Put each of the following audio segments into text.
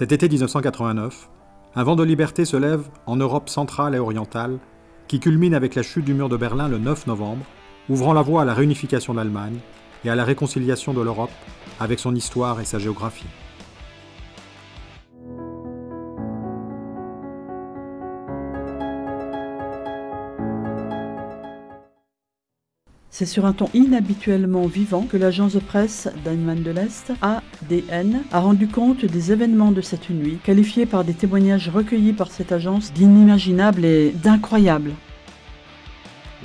Cet été 1989, un vent de liberté se lève en Europe centrale et orientale, qui culmine avec la chute du mur de Berlin le 9 novembre, ouvrant la voie à la réunification de l'Allemagne et à la réconciliation de l'Europe avec son histoire et sa géographie. C'est sur un ton inhabituellement vivant que l'agence de presse d'Allemagne de l'Est, ADN, a rendu compte des événements de cette nuit, qualifiés par des témoignages recueillis par cette agence d'inimaginables et d'incroyables.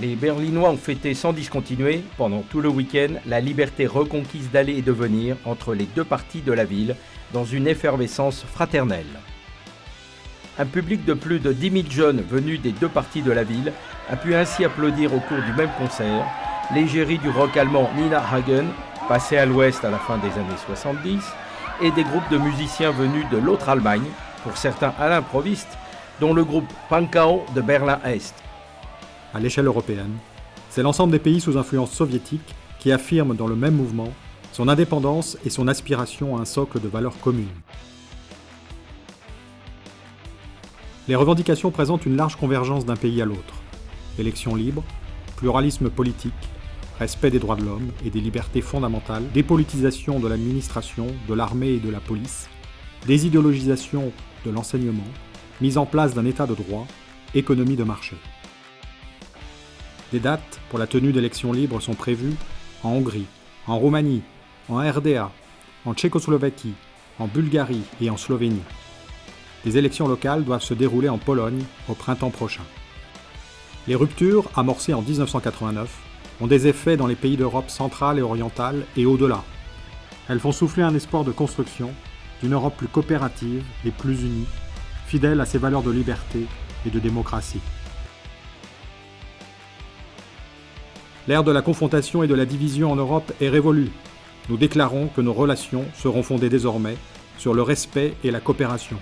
Les Berlinois ont fêté sans discontinuer, pendant tout le week-end, la liberté reconquise d'aller et de venir entre les deux parties de la ville, dans une effervescence fraternelle. Un public de plus de 10 000 jeunes venus des deux parties de la ville a pu ainsi applaudir au cours du même concert l'égérie du rock allemand Nina Hagen, passée à l'ouest à la fin des années 70, et des groupes de musiciens venus de l'autre Allemagne, pour certains à l'improviste, dont le groupe Pankau de Berlin-Est. À l'échelle européenne, c'est l'ensemble des pays sous influence soviétique qui affirment dans le même mouvement son indépendance et son aspiration à un socle de valeurs communes. Les revendications présentent une large convergence d'un pays à l'autre. Élections libres, pluralisme politique, respect des droits de l'homme et des libertés fondamentales, dépolitisation de l'administration, de l'armée et de la police, désidéologisation de l'enseignement, mise en place d'un état de droit, économie de marché. Des dates pour la tenue d'élections libres sont prévues en Hongrie, en Roumanie, en RDA, en Tchécoslovaquie, en Bulgarie et en Slovénie. Des élections locales doivent se dérouler en Pologne au printemps prochain. Les ruptures, amorcées en 1989, ont des effets dans les pays d'Europe centrale et orientale et au-delà. Elles font souffler un espoir de construction d'une Europe plus coopérative et plus unie, fidèle à ses valeurs de liberté et de démocratie. L'ère de la confrontation et de la division en Europe est révolue. Nous déclarons que nos relations seront fondées désormais sur le respect et la coopération.